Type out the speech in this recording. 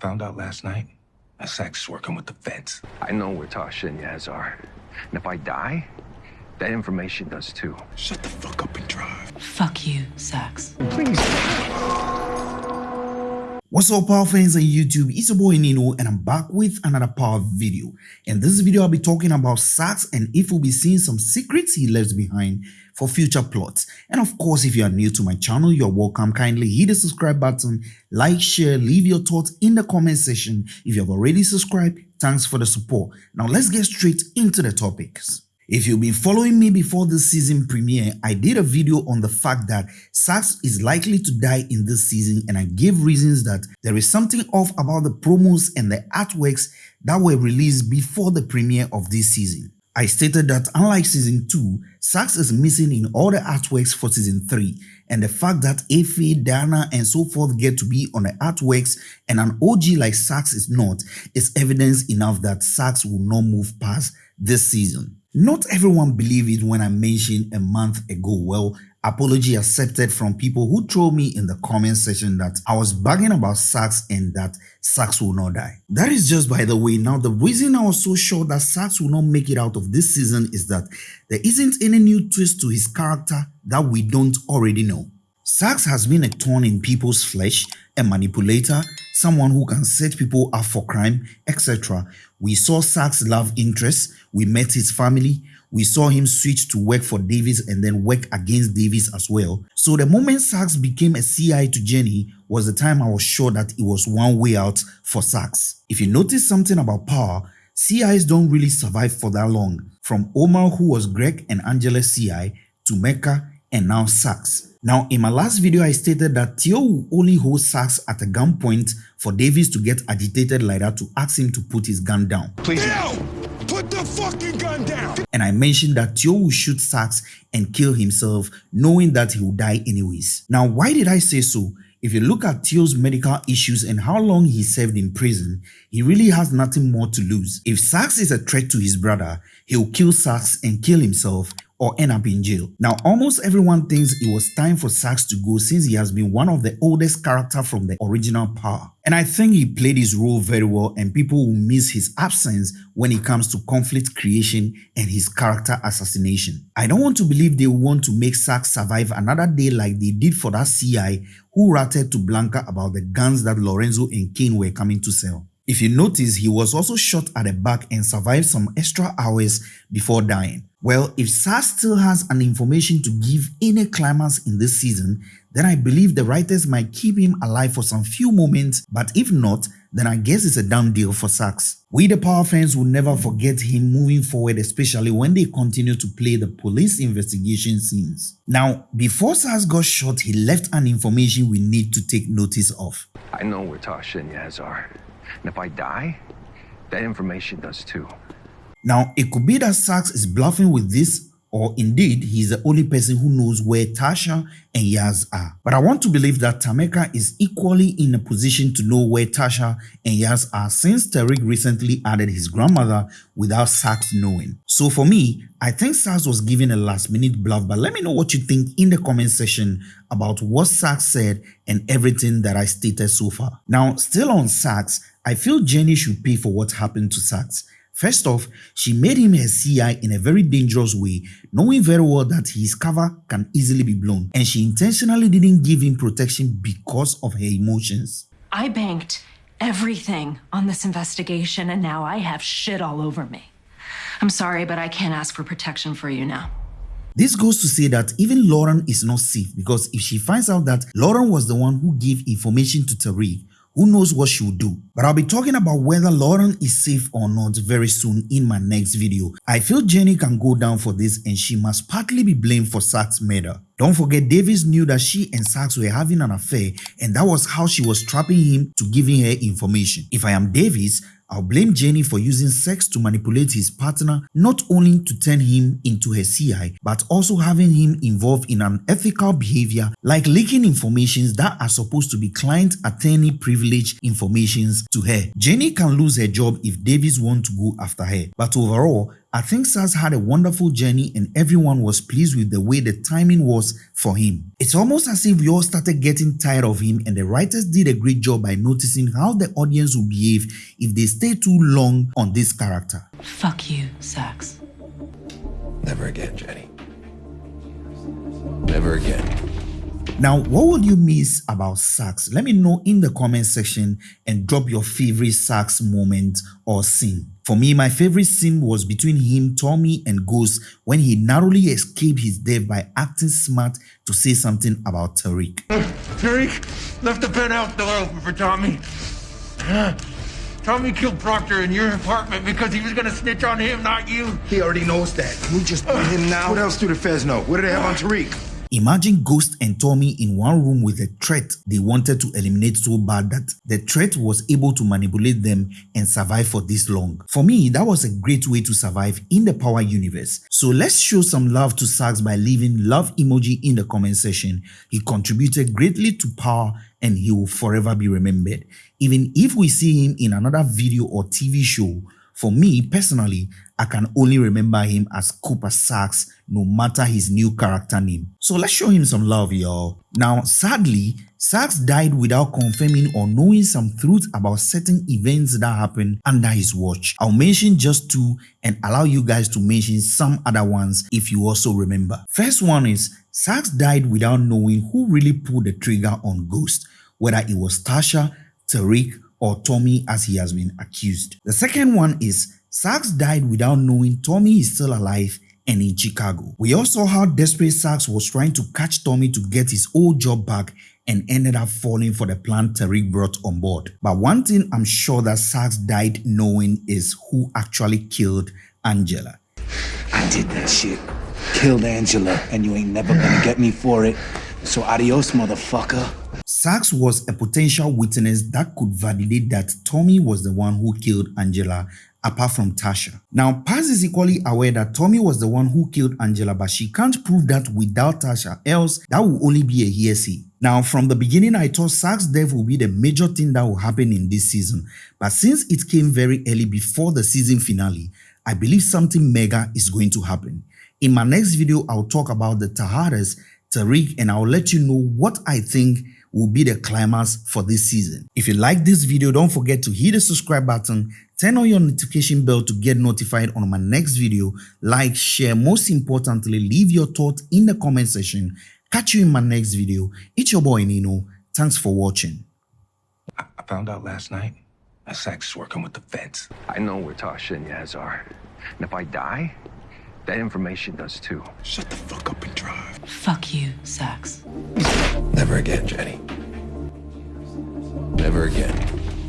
found out last night that Sax is working with the feds. I know where Tasha and Yaz are. And if I die, that information does too. Shut the fuck up and drive. Fuck you, Sax. Please. What's up power fans on YouTube, it's your boy Nino and I'm back with another power video. In this video I'll be talking about Sax and if we'll be seeing some secrets he left behind for future plots. And of course if you are new to my channel, you're welcome. Kindly hit the subscribe button, like, share, leave your thoughts in the comment section. If you have already subscribed, thanks for the support. Now let's get straight into the topics. If you've been following me before this season premiere, I did a video on the fact that Sax is likely to die in this season and I gave reasons that there is something off about the promos and the artworks that were released before the premiere of this season. I stated that unlike season 2, Sax is missing in all the artworks for season 3 and the fact that Effie, Diana and so forth get to be on the artworks and an OG like Sax is not is evidence enough that Sax will not move past this season. Not everyone believed it when I mentioned a month ago. Well, apology accepted from people who told me in the comment section that I was bugging about Sax and that Sax will not die. That is just by the way. Now, the reason I was so sure that Sax will not make it out of this season is that there isn't any new twist to his character that we don't already know. Sax has been a thorn in people's flesh, a manipulator, someone who can set people up for crime, etc. We saw Sax's love interest, we met his family, we saw him switch to work for Davis and then work against Davis as well. So the moment Sax became a CI to Jenny was the time I was sure that it was one way out for Sax. If you notice something about power, CIs don't really survive for that long. From Omar who was Greg and Angela CI to Mecca and now Sax. Now, in my last video, I stated that Theo will only hold Sax at a gunpoint for Davis to get agitated like that to ask him to put his gun down. Please. Theo, put the fucking gun down. And I mentioned that Theo will shoot Sax and kill himself, knowing that he will die anyways. Now, why did I say so? If you look at Theo's medical issues and how long he served in prison, he really has nothing more to lose. If Sax is a threat to his brother, he'll kill Sax and kill himself or end up in jail. Now, almost everyone thinks it was time for Sax to go since he has been one of the oldest character from the original Power. And I think he played his role very well and people will miss his absence when it comes to conflict creation and his character assassination. I don't want to believe they want to make Sax survive another day like they did for that CI who ratted to Blanca about the guns that Lorenzo and Kane were coming to sell. If you notice, he was also shot at the back and survived some extra hours before dying. Well, if Sax still has an information to give in a climax in this season, then I believe the writers might keep him alive for some few moments, but if not, then I guess it's a done deal for Sachs. We the Power fans will never forget him moving forward, especially when they continue to play the police investigation scenes. Now, before Sachs got shot, he left an information we need to take notice of. I know where Tasha and Yaz are. And if I die, that information does too. Now, it could be that Sachs is bluffing with this or indeed he is the only person who knows where Tasha and Yaz are. But I want to believe that Tameka is equally in a position to know where Tasha and Yaz are since Tariq recently added his grandmother without Sax knowing. So for me, I think Sax was giving a last minute bluff but let me know what you think in the comment section about what Sax said and everything that I stated so far. Now still on Sax, I feel Jenny should pay for what happened to Sax. First off, she made him her CI in a very dangerous way, knowing very well that his cover can easily be blown, and she intentionally didn't give him protection because of her emotions. I banked everything on this investigation and now I have shit all over me. I'm sorry, but I can't ask for protection for you now. This goes to say that even Lauren is not safe because if she finds out that Lauren was the one who gave information to Tariq, who knows what she'll do. But I'll be talking about whether Lauren is safe or not very soon in my next video. I feel Jenny can go down for this and she must partly be blamed for Sax's murder. Don't forget Davis knew that she and Sax were having an affair and that was how she was trapping him to giving her information. If I am Davis, I'll blame Jenny for using sex to manipulate his partner not only to turn him into her CI but also having him involved in unethical behavior like leaking informations that are supposed to be client attorney privilege informations to her. Jenny can lose her job if Davis wants to go after her but overall I think Sax had a wonderful journey and everyone was pleased with the way the timing was for him. It's almost as if we all started getting tired of him and the writers did a great job by noticing how the audience would behave if they stay too long on this character. Fuck you, Sax. Never again, Jenny. Never again. Now, what would you miss about Sax? Let me know in the comment section and drop your favorite Sax moment or scene. For me, my favorite scene was between him, Tommy, and Ghost when he narrowly escaped his death by acting smart to say something about Tariq. Tariq left the penthouse door open for Tommy. Tommy killed Proctor in your apartment because he was gonna snitch on him, not you. He already knows that. Can we just put him now? What else do the feds know? What do they have on Tariq? Imagine Ghost and Tommy in one room with a threat they wanted to eliminate so bad that the threat was able to manipulate them and survive for this long. For me, that was a great way to survive in the Power universe. So let's show some love to Sax by leaving love emoji in the comment section. He contributed greatly to Power and he will forever be remembered. Even if we see him in another video or TV show, for me personally, I can only remember him as Cooper Sax no matter his new character name. So let's show him some love y'all. Now sadly, Sax died without confirming or knowing some truth about certain events that happened under his watch. I'll mention just two and allow you guys to mention some other ones if you also remember. First one is Sax died without knowing who really pulled the trigger on Ghost, whether it was Tasha, Tariq, or Tommy as he has been accused. The second one is Sax died without knowing Tommy is still alive and in Chicago. We also saw how desperate Sax was trying to catch Tommy to get his old job back and ended up falling for the plan Tariq brought on board. But one thing I'm sure that Sax died knowing is who actually killed Angela. I did that shit. Killed Angela, and you ain't never gonna get me for it. So adios, motherfucker. Sax was a potential witness that could validate that Tommy was the one who killed Angela apart from Tasha. Now, Paz is equally aware that Tommy was the one who killed Angela, but she can't prove that without Tasha, else that will only be a hearsay. Now, from the beginning, I thought Sax's death will be the major thing that will happen in this season, but since it came very early before the season finale, I believe something mega is going to happen. In my next video, I'll talk about the Tejadas, Tariq, and I'll let you know what I think will be the climax for this season. If you like this video, don't forget to hit the subscribe button, turn on your notification bell to get notified on my next video, like, share, most importantly, leave your thoughts in the comment section. Catch you in my next video. It's your boy Nino. Thanks for watching. I, I found out last night that Sax is working with the feds. I know where Tasha and Yaz are. And if I die, that information does too. Shut the fuck up and drive. Fuck you, Sax. Never again, Jenny. Never again.